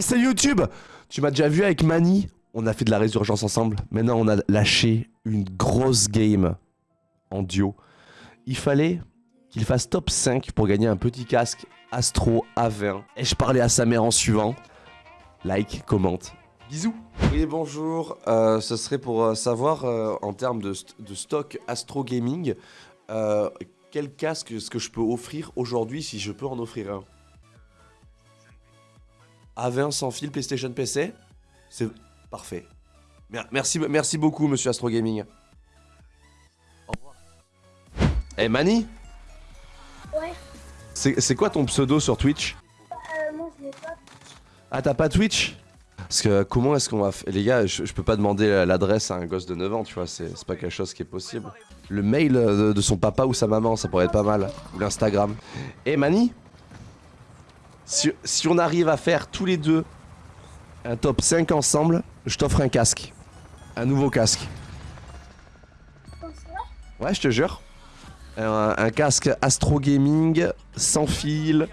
C'est YouTube Tu m'as déjà vu avec Mani On a fait de la résurgence ensemble. Maintenant, on a lâché une grosse game en duo. Il fallait qu'il fasse top 5 pour gagner un petit casque Astro A20. Et je parlais à sa mère en suivant. Like, commente. Bisous Oui, bonjour. Euh, ce serait pour euh, savoir, euh, en termes de, st- de stock Astro Gaming, quel casque est-ce que je peux offrir aujourd'hui si je peux en offrir un? A20 sans fil PlayStation PC C'est parfait. Mer- Merci, merci beaucoup, monsieur Astro Gaming. Au revoir. Eh, Mani Ouais, C'est quoi ton pseudo sur Twitch? Euh, moi je pas. Ah, t'as pas Twitch? Parce que comment est-ce qu'on va faire Les gars, je, je peux pas demander l'adresse à un gosse de 9 ans, tu vois, c'est pas quelque chose qui est possible. Le mail euh, de, de son papa ou sa maman, ça pourrait être pas mal. Ou l'Instagram. Eh Mani si, si on arrive à faire tous les deux un top 5 ensemble, je t'offre un casque. Un nouveau casque. Ouais, je te jure. Un, un casque Astro Gaming, sans fil,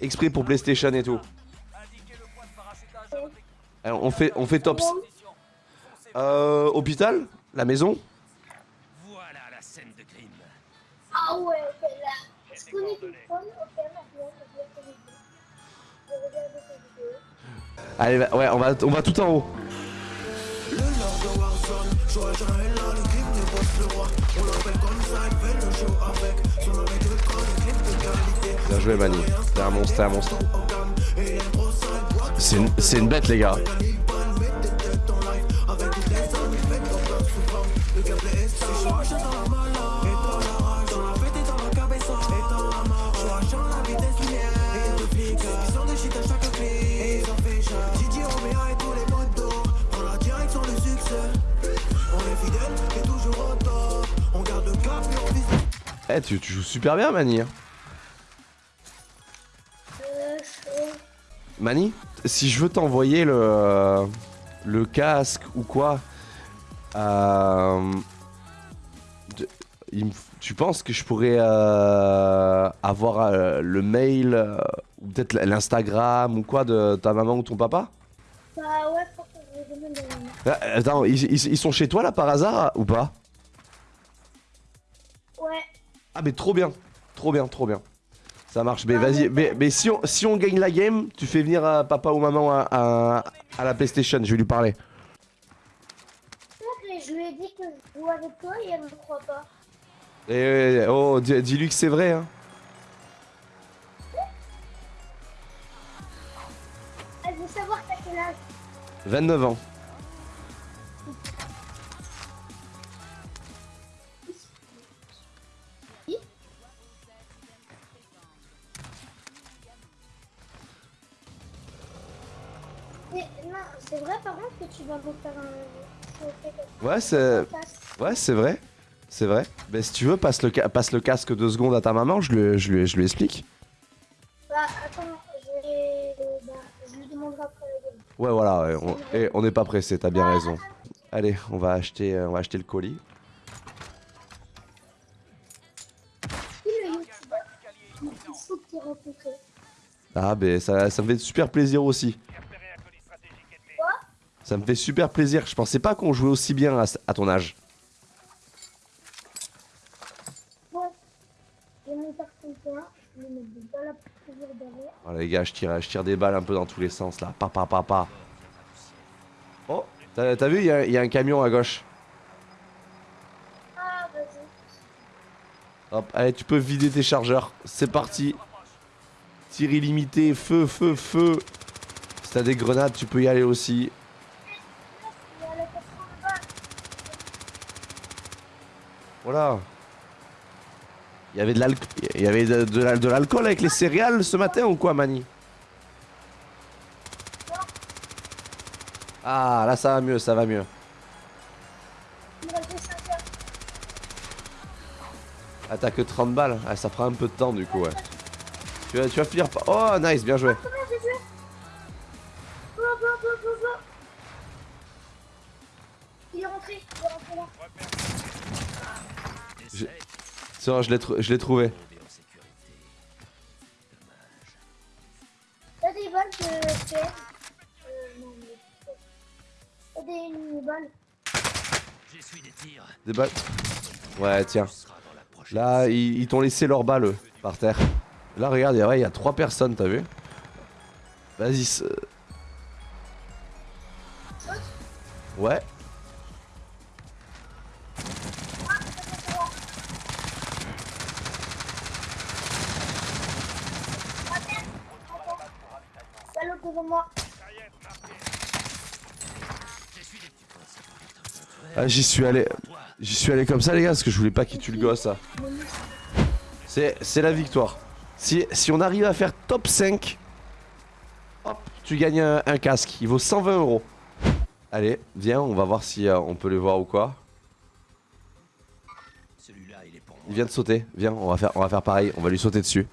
exprès pour PlayStation et tout. Alors, on fait, on fait top. Euh, hôpital La maison Voilà la scène de crime. Ah ouais, ok, là. Je connais Allez, va- ouais, on va, on va tout en haut. Bien joué, Mani. T'es un monstre, t'es un monstre. C'est une, c'est une bête, les gars. Eh, tu, tu joues super bien, Mani. hein. Mani, si je veux t'envoyer le, le casque ou quoi, euh, il me tu penses que je pourrais euh, avoir euh, le mail euh, ou peut-être l'Instagram ou quoi de ta maman ou ton papa? Bah ouais, que je demande. Ah, Attends, ils, ils- ils sont chez toi là par hasard ou pas? Ah mais trop bien, trop bien, trop bien. Ça marche, mais vas-y, mais, mais si, on, si on gagne la game, tu fais venir euh, papa ou maman à, à- à la PlayStation, je vais lui parler. je lui ai dit que je joue avec toi et elle me croit pas. Et oh, dis- dis-lui que c'est vrai. Hein. Elle veut savoir t'as quel âge. 29 ans. Mais non, c'est vrai par contre que tu vas me faire un... Ouais, c'est ouais, c'est vrai. C'est vrai. Mais si tu veux, passe le, ca- passe le casque deux secondes à ta maman, je lui, je lui, je lui explique. Bah attends, je vais... Bah, je lui demanderai après game. Ouais, voilà, ouais, on, et on n'est pas pressé, t'as bien raison. Allez, on va acheter, euh, on va acheter le colis. Le. Ah, ben ça, ça me fait super plaisir aussi. Ça me fait super plaisir. Je pensais pas qu'on jouait aussi bien à, à ton âge. Bon, je vais monter ton point. Je vais mettre des balles à toujours derrière. Oh, les gars, je tire, je tire des balles un peu dans tous les sens là. Papa, papa. Oh, t'as vu, il y, a- il y a un camion à gauche. Ah, vas-y. Hop, allez, tu peux vider tes chargeurs. C'est parti. Tir illimité, feu, feu, feu. Si t'as des grenades, tu peux y aller aussi. Il y a la 80 balles. Voilà. Il y avait de l'alcool, avec les céréales ce matin ou quoi, Mani? Ah, là ça va mieux, ça va mieux. Il me reste 5 heures. Ah, t'as que 30 balles. Ah, ça prend un peu de temps du coup, ouais. Tu vas, tu vas finir par. Oh, nice, bien joué. Sors, je l'ai tr trouvé. T'as des balles que euh, non, mais... des balles. des tirs. Des balles? Ouais, tiens. Là, ils, ils t'ont laissé leurs balles eux, par terre. Là, regarde, il ouais, y a trois personnes, t'as vu? Vas-y. Ouais. Ah, j'y suis allé. J'y suis allé comme ça, les gars, parce que je voulais pas qu'il tue le gosse. C'est c'est la victoire. Si, si on arrive à faire top 5, hop, tu gagnes un, un casque. Il vaut 120 euros. Allez, viens, on va voir si euh, on peut les voir ou quoi. Celui-là, il est pour moi. Il vient de sauter. Viens, on va faire, on va faire pareil. On va lui sauter dessus.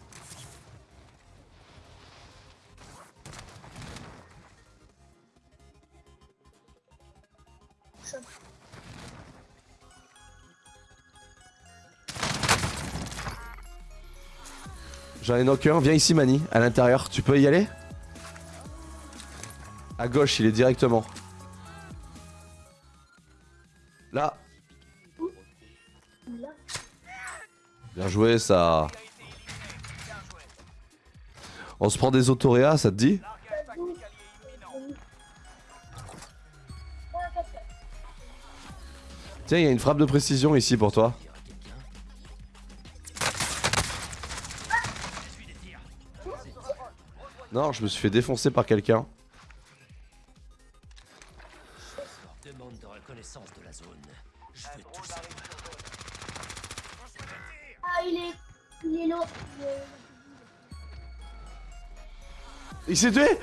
J'en ai knock un. Viens ici, Mani, à l'intérieur. Tu peux y aller? À gauche, il est directement. Là. Bien joué, ça. On se prend des autoréas, ça te dit? Tiens, il y a une frappe de précision ici pour toi. Non, je me suis fait défoncer par quelqu'un. Demande de reconnaissance de la zone. Je veux tout savoir. Ah, il est. Il est lourd. Il s'est tué?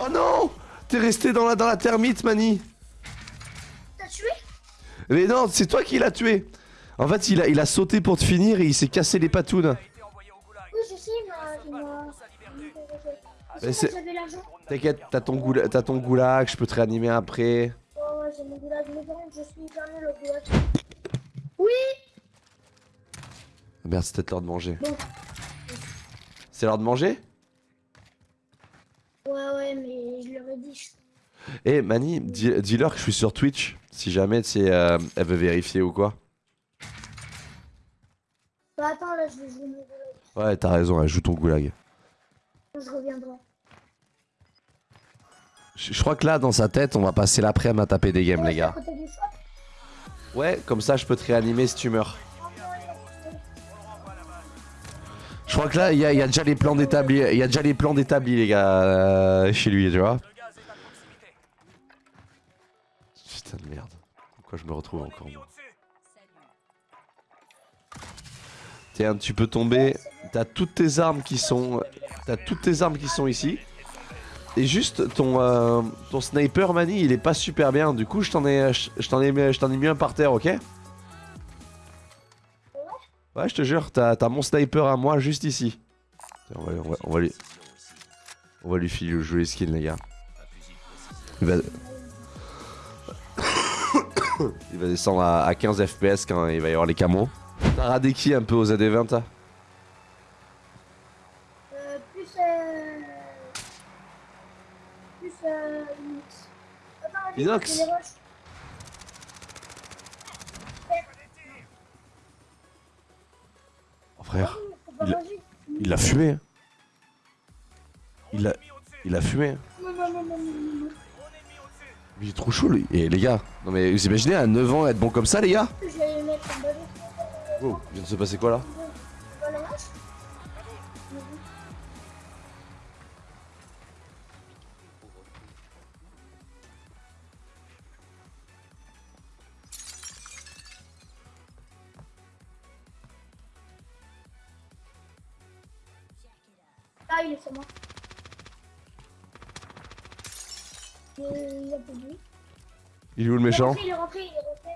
Oh non T'es resté dans la, dans la termite, Mani T'as tué? Mais non, c'est toi qui l'as tué En fait, il a, il a sauté pour te finir et il s'est cassé les patounes. T'inquiète, t'as ton, goula- ton goulag, je peux te réanimer après. Ouais, ouais, j'ai mon goulag. Mais par contre, je suis hyper nul au goulag. Oui Merde, c'est peut-être l'heure de manger. Bon. C'est l'heure de manger? Ouais, ouais, mais je leur ai dit. Eh Mani, dis- dis-leur que je suis sur Twitch, si jamais tu sais, euh, elle veut vérifier ou quoi. Bah, attends, là, je vais jouer mon goulag. Ouais, t'as raison, elle joue ton goulag. Je reviendrai. Je, je crois que là, dans sa tête, on va passer l'après-midi à taper des games, les gars. Ouais, comme ça, je peux te réanimer si tu meurs. Je crois que là, il y, a- il y a déjà les plans d'établis, il y a déjà les plans d'établis, les gars, euh, chez lui, tu vois. Putain de merde. Pourquoi je me retrouve encore moi Tiens, tu peux tomber. T'as toutes tes armes qui sont, t'as toutes tes armes qui sont ici. Et juste ton euh, ton sniper Mani, il est pas super bien. Du coup, je t'en ai, je je ai, mis- un par terre, ok? Ouais, je te jure, t'as mon sniper à moi juste ici. On, va, on va- lui, on va lui filer le joli skin, les gars. Il va, il va descendre à, à 15 FPS quand il va y avoir les camos. T'as radé qui un peu aux AD20 toi Euh, plus. Euh... Plus. Euh. Linux. Attends, vas-y, Inox. Oh, frère, Il a- il fumé. hein. Il l'a, il a fumé. hein. Mais il est trop chaud lui. Et les gars, non mais vous imaginez à 9 ans être bon comme ça les gars? Oh, il vient de se passer quoi là? Il est où le Il est méchant rentré, il est rentré, il est rentré.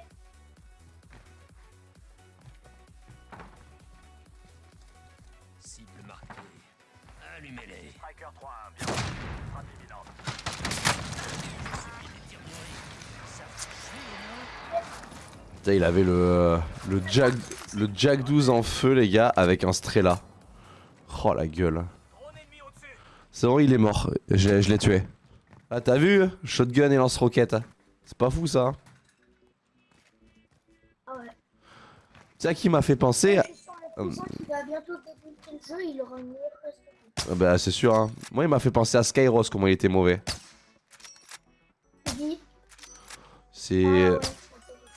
Cible marquée. Allumez-les. Striker 3 1, bien. Frappe imminente. Suivi des tirs mûris. Ça fait chier, hein Putain, il avait le le Jack le Jack 12 en feu les gars avec un Strela. Oh la gueule. C'est bon, il est mort. Je, je l'ai tué. Ah t'as vu Shotgun et lance-roquette. C'est pas fou ça. Ah ouais. Tu sais à qui m'a fait penser prestation. Ah Bah c'est sûr hein. Moi il m'a fait penser à Skyros comment il était mauvais. C'est...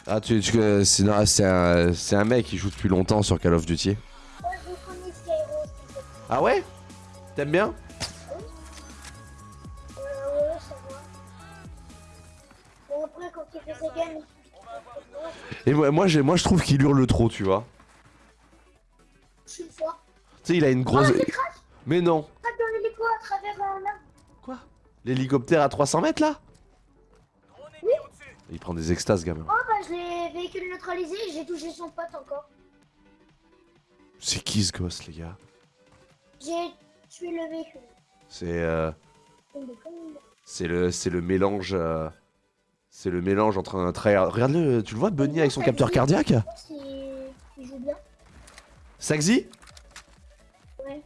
Ah Ah tu... tu- euh, c'est un... un mec qui joue depuis longtemps sur Call of Duty. Ça. Ah ouais? T'aimes bien? Et moi, moi, j'ai- moi je trouve qu'il hurle trop tu vois. je suis fort. Tu sais il a une Oh, grosse... crache, Mais non crache dans l'hélico à travers un arbre. Quoi? L'hélicoptère à 300 mètres là? Au-dessus. Il prend des extases gamin. Oh, bah, je l'ai véhicule neutralisé et j'ai touché son pote encore. C'est qui ce gosse les gars? J'ai tué le véhicule. C'est... Euh... C'est le, c'est le mélange. euh, C'est le mélange entre un tryhard. Regarde-le, tu le vois, Bunny avec son capteur cardiaque Je pense qu'il il joue bien. Saxy Ouais.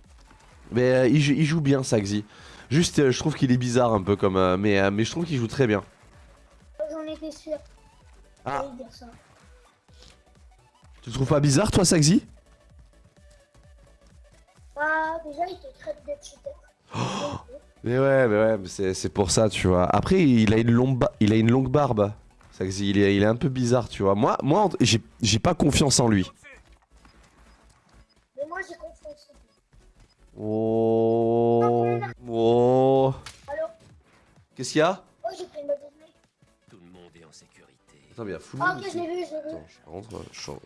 Mais euh, il, joue- il joue bien, Saxy. Juste, euh, je trouve qu'il est bizarre un peu comme. euh, mais, euh, mais je trouve qu'il joue très bien. Moi, J'en étais sûr. Ah. J'allais dire ça. Tu le trouves pas bizarre, toi, Saxy? Bah, déjà, il te traite de cheater. Mais ouais, mais ouais, mais c'est pour ça, tu vois. Après, il a une longue, ba- il a une longue barbe. Il est, il est un peu bizarre, tu vois. Moi, moi j'ai j'ai pas confiance en lui. Mais moi, j'ai confiance. en lui. Oh. Oh. Qu'est-ce qu'il y a? Oh, j'ai pris main. Tout le monde est en sécurité. Attends, mais il y a full Ah, ok, je l'ai vu, je l'ai vu. Attends, je rentre, je sors.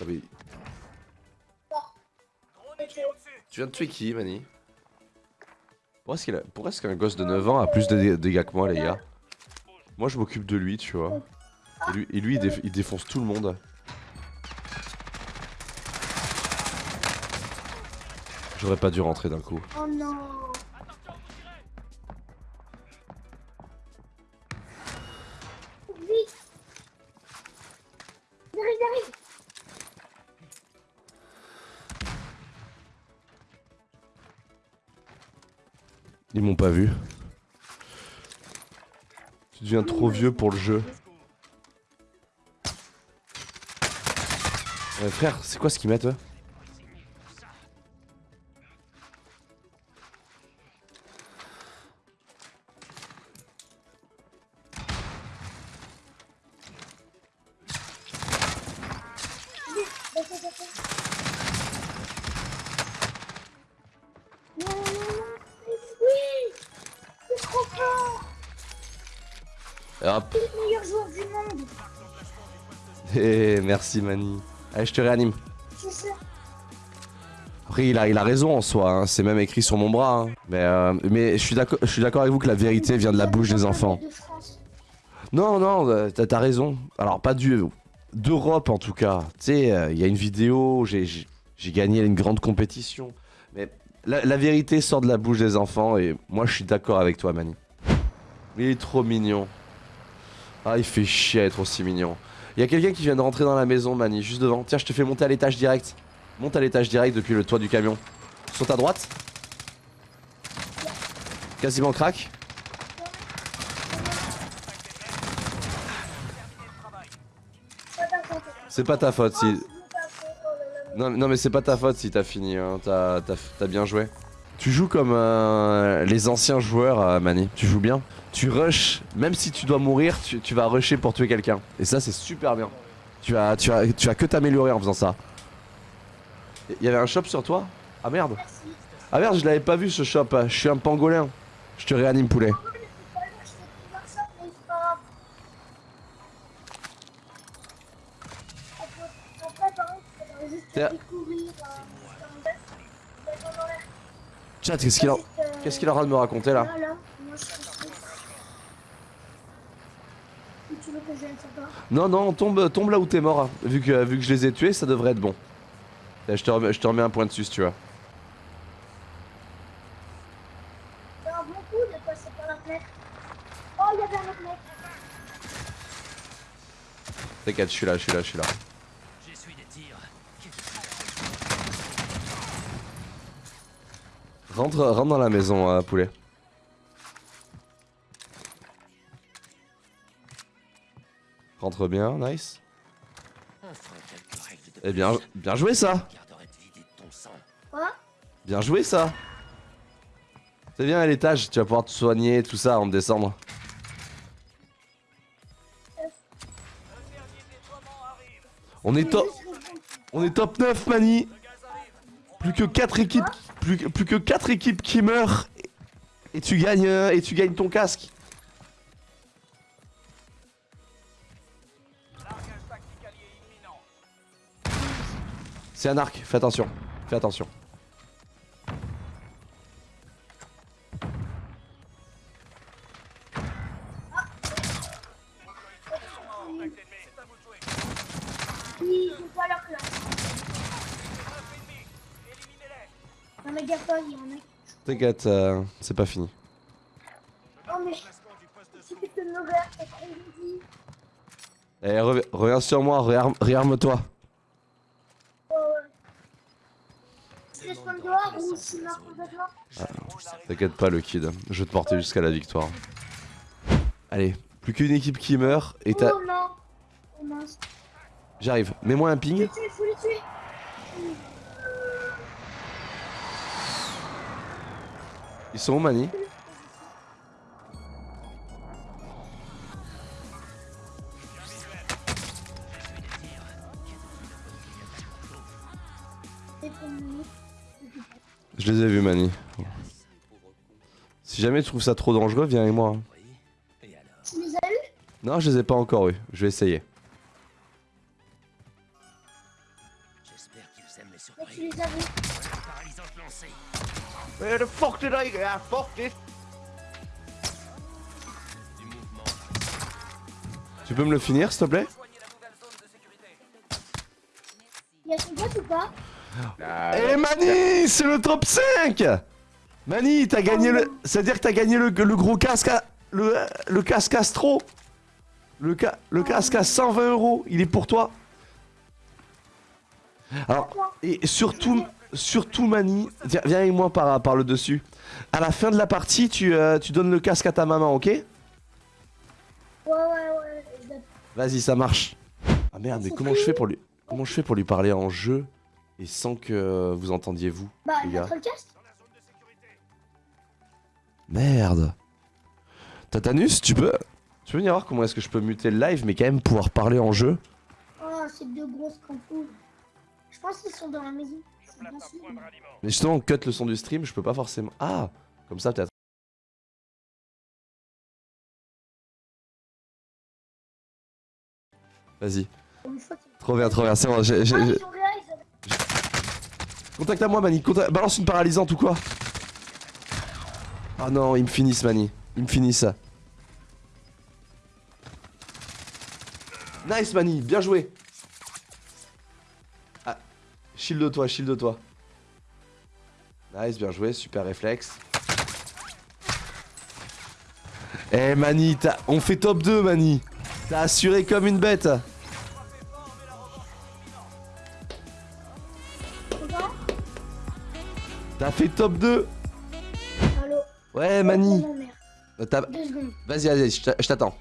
Ah, mais tu viens de tuer qui, Mani Pourquoi est-ce qu'un gosse de 9 ans a plus de dé- dégâts que moi, les gars Moi, je m'occupe de lui, tu vois. Et lui, et lui, il, déf- il défonce tout le monde. J'aurais pas dû rentrer d'un coup. Oh non. Ils m'ont pas vu. Tu deviens trop vieux pour le jeu. Frère, c'est quoi ce qu'ils mettent eux? Hop. C'est le meilleur joueur du monde. Eh, merci Mani. Allez, je te réanime. C'est ça. Après, il a, il a raison en soi, hein, c'est même écrit sur mon bras. hein. Mais, euh, mais je suis d'accord avec vous que la vérité vient de la bouche des enfants. Non, non, euh, t'as raison. Alors, pas du. D'Europe en tout cas. Tu sais, euh, il y a une vidéo, j'ai gagné une grande compétition. Mais la, la vérité sort de la bouche des enfants et moi je suis d'accord avec toi, Mani. Il est trop mignon. Ah, il fait chier à être aussi mignon. Il y a quelqu'un qui vient de rentrer dans la maison, Mani, juste devant. Tiens, je te fais monter à l'étage direct. Monte à l'étage direct depuis le toit du camion. Sur ta droite. Quasiment crack. C'est pas ta faute si. Non, non mais c'est pas ta faute si t'as fini, hein. t'as bien joué. Tu joues comme euh, les anciens joueurs, euh, Mani. Tu joues bien. Tu rushes, même si tu dois mourir, tu, vas rusher pour tuer quelqu'un. Et ça, c'est super bien. Tu as, tu as, tu as que t'améliorer en faisant ça. Il y avait un shop sur toi? Ah merde. Ah merde, je l'avais pas vu ce shop. Je suis un pangolin. Je te réanime, poulet. Oh, mais c'est pas grave, je fais plus voir ça, mais c'est pas grave. Après, après, par contre, faudrait juste Tiens. découvrir. euh, dans le- dans- dans l'air. Qu'est-ce qu'il a... Qu'est-ce qu'il train de me raconter là Non, non, tombe, tombe là où t'es mort. hein. Vu que, vu que je les ai tués, ça devrait être bon. Je te, remets, je te remets un point dessus si tu vois. Oh. T'inquiète, je suis là, je suis là, je suis là. Rentre, dans la maison, euh, poulet. Rentre bien, nice. Eh bien, bien joué ça Bien joué ça C'est bien à l'étage, tu vas pouvoir te soigner tout ça en décembre. On est top On est top 9 Mani Plus que 4 équipes plus, que- plus que 4 équipes qui meurent et, tu gagnes euh, et tu gagnes ton casque. C'est un arc, fais attention, fais attention. Gars pas, il y en a. T'inquiète, euh, c'est pas fini. Oh mais tu peux me regarder, c'est trop. Eh, rev- reviens sur moi, réarme- réarme-toi. Oh ouais. Je je complètement. T'inquiète pas le kid, je vais te porter jusqu'à la victoire. Allez, plus qu'une équipe qui meurt et t'as... Oh non. Oh. J'arrive, mets-moi un Faut ping. les tuer, faut les tuer. Ils sont où Mani. Je les ai vus Mani. Si jamais tu trouves ça trop dangereux, viens avec moi. Tu les as eu Non, je les ai pas encore eu, je vais essayer. J'espère qu'ils aiment les Mais tu surprises. Where the fuck did I get? Fuck this. Tu peux me le finir s'il te plaît? Rejoignez la nouvelle zone de sécurité. Il y a ton pote ou pas? Eh Mani, c'est le top 5 Mani, t'as gagné le... C'est-à-dire que t'as gagné le, le gros casque à... Le, le casque Astro le, ca- le casque à 120 euros, il est pour toi. Alors, et surtout, surtout Mani, viens, viens avec moi par, par le dessus. À la fin de la partie, tu, euh, tu donnes le casque à ta maman, ok? Ouais, ouais, ouais. Vas-y, ça marche. Ah merde, mais comment je fais pour lui... Comment je fais pour lui parler en jeu et sans que vous entendiez vous Bah, les gars? le casque. Merde. Tatanus, tu peux Tu peux venir voir comment est-ce que je peux muter le live mais quand même pouvoir parler en jeu Oh, c'est deux grosses campoules. Je pense qu'ils sont dans la maison. Mais justement, cut le son du stream, je peux pas forcément... Ah Comme ça peut-être. Vas-y. Trop bien, trop bien. C'est bon, j'ai... Ah, Contacte à moi, Mani. Contact- Balance une paralysante ou quoi? Ah non, ils me finissent, Mani. Ils me finissent. Nice, Mani. Bien joué. Ah, shield toi, shield toi. Nice, bien joué. Super réflexe. Eh, Mani, t'as- on fait top 2, Mani. T'as assuré comme une bête. T'as fait top 2. Allô Ouais, Mani. Euh. Vas-y, vas-y, je t'a- je t'attends.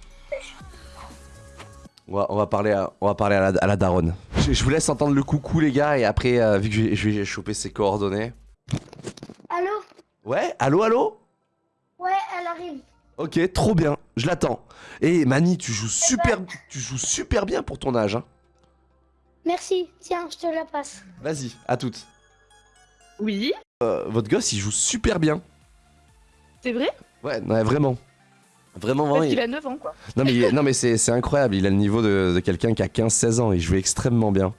On va, on va parler, à, on va parler à, la, à la daronne. Je, je vous laisse entendre le coucou, les gars, et après, euh, vu que je vais, je vais choper ses coordonnées. Allô? Ouais, allô, allô? Ouais, elle arrive. Ok, trop bien, je l'attends. Et Mani, tu joues super, tu joues super bien pour ton âge. Hein. Merci. Tiens, je te la passe. Vas-y, à toutes. Oui, Euh, votre gosse, il joue super bien. c'est vrai? Ouais, ouais, vraiment. Vraiment, vraiment. Il- a 9 ans, quoi. Non, mais, il non, mais c'est c'est incroyable. Il a le niveau de, de quelqu'un qui a 15-16 ans. Il joue extrêmement bien.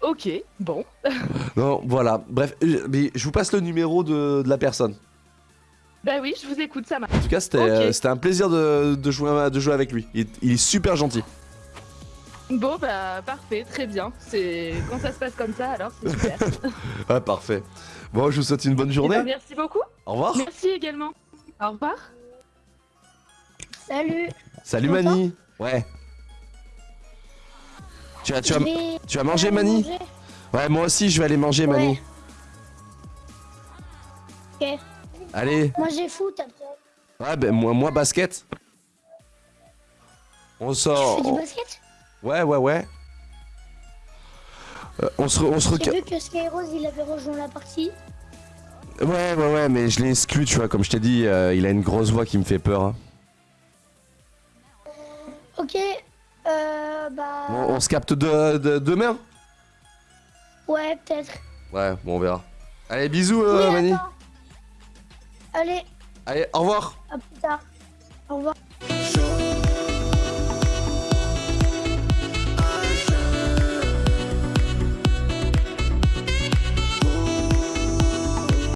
Ok, bon. Non, voilà. Bref, euh, mais je vous passe le numéro de, de la personne. Bah oui, je vous écoute, ça marche. En tout cas, c'était euh, c'était un plaisir de, de jouer, de jouer avec lui. Il, est- il est super gentil. Bon, bah parfait, très bien. C'est Quand ça se passe comme ça, alors c'est super. Ah, parfait. Bon, je vous souhaite une bonne Eh journée. ben, merci beaucoup. Au revoir. Merci également. Au revoir. Salut. Salut Tu Mani. Ouais. Tu as, tu as, Je vais- tu as mangé je vais Mani manger. Ouais, moi aussi, je vais aller manger Mani. Ok. Allez. Moi j'ai foot après. Ouais, ben moi, moi basket. On Tu sort. fais du basket? Ouais, ouais, ouais. Euh, on se, on se J'ai vu que Skyrose il avait rejoint la partie. Ouais, ouais, ouais, mais je l'ai exclu, tu vois. Comme je t'ai dit, euh, il a une grosse voix qui me fait peur. hein. On, on se capte de, de- demain Ouais, peut-être. Ouais, bon, on verra. Allez, bisous, Oui, euh, Mani. Allez, Allez, au revoir. à plus tard. Au revoir.